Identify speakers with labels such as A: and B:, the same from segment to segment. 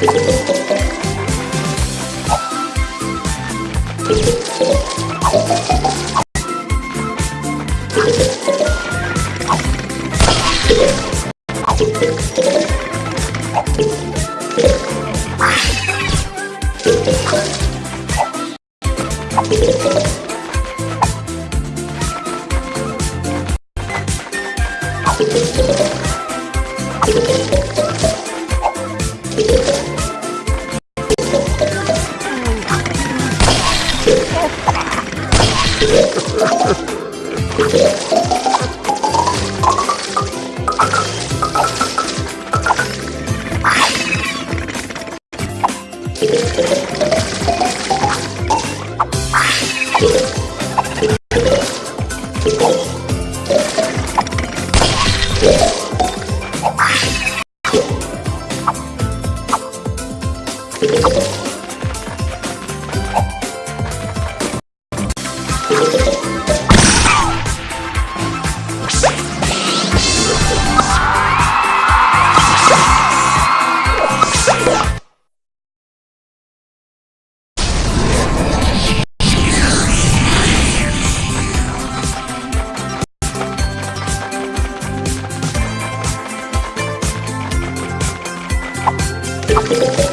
A: Thank you.
B: Thank you.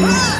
B: Please.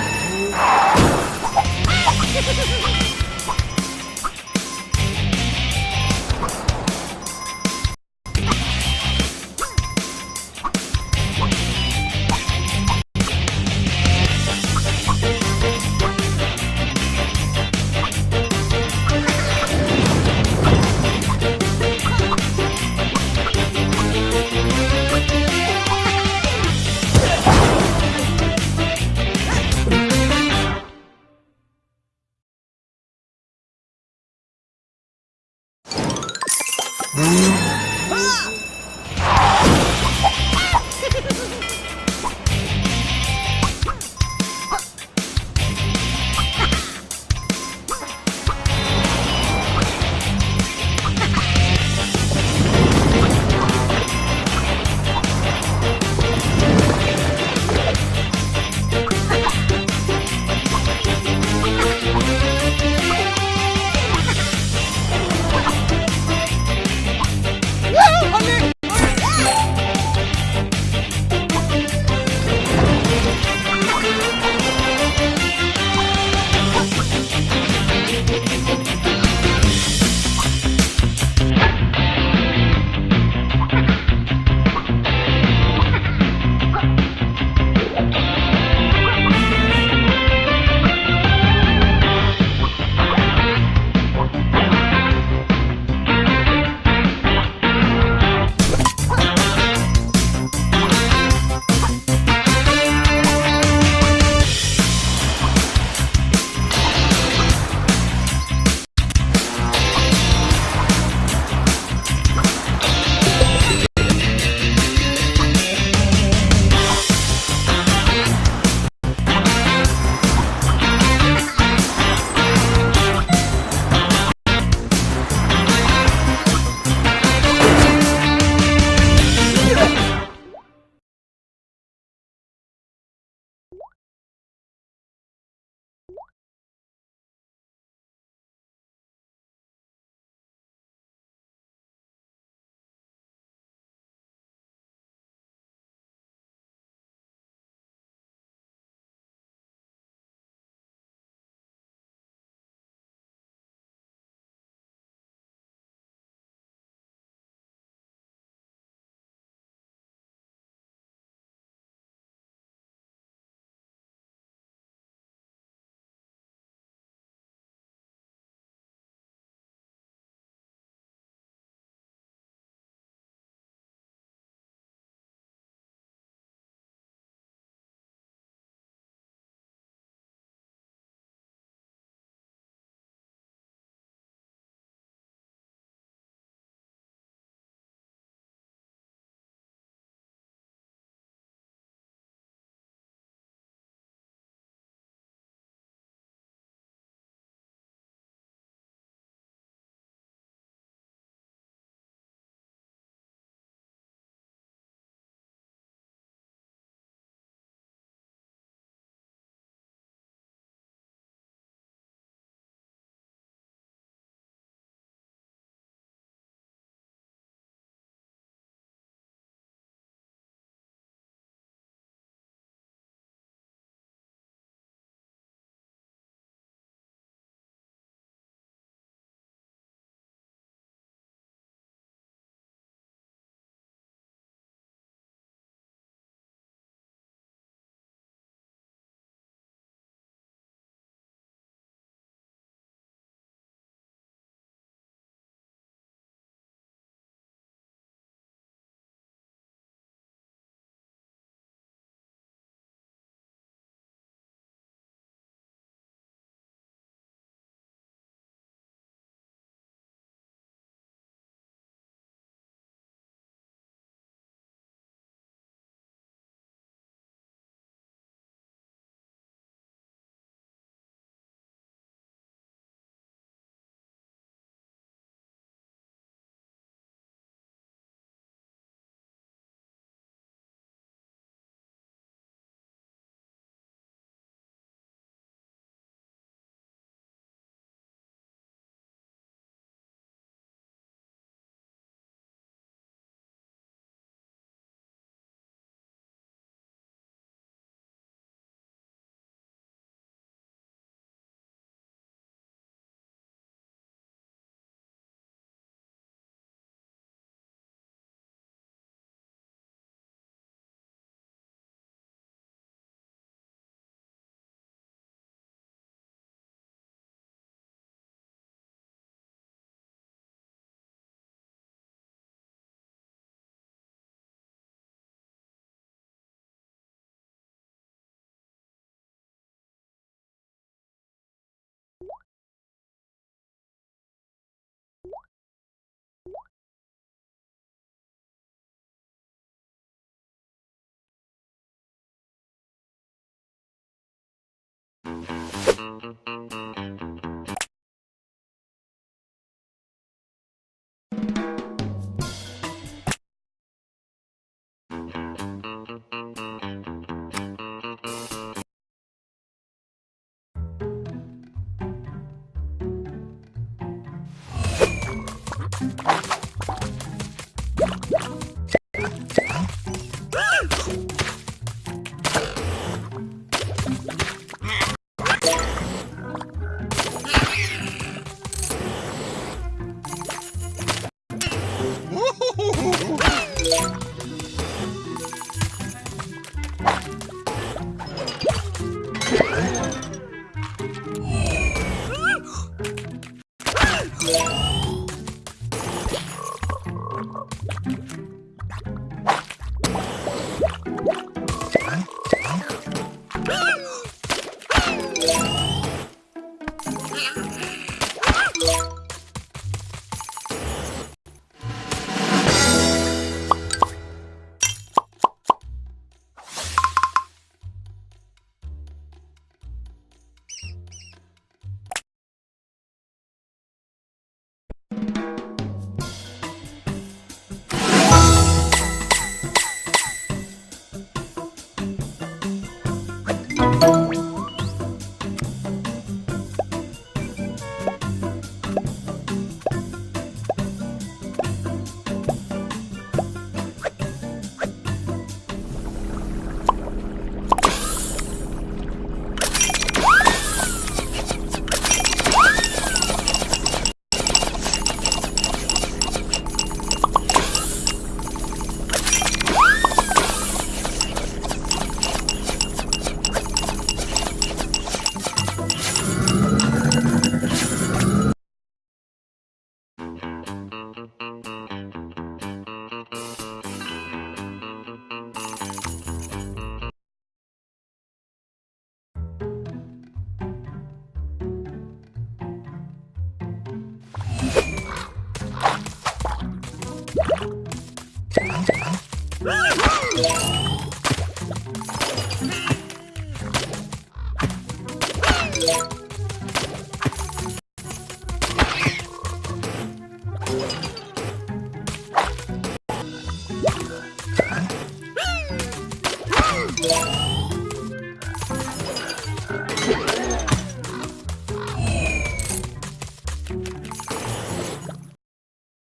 B: you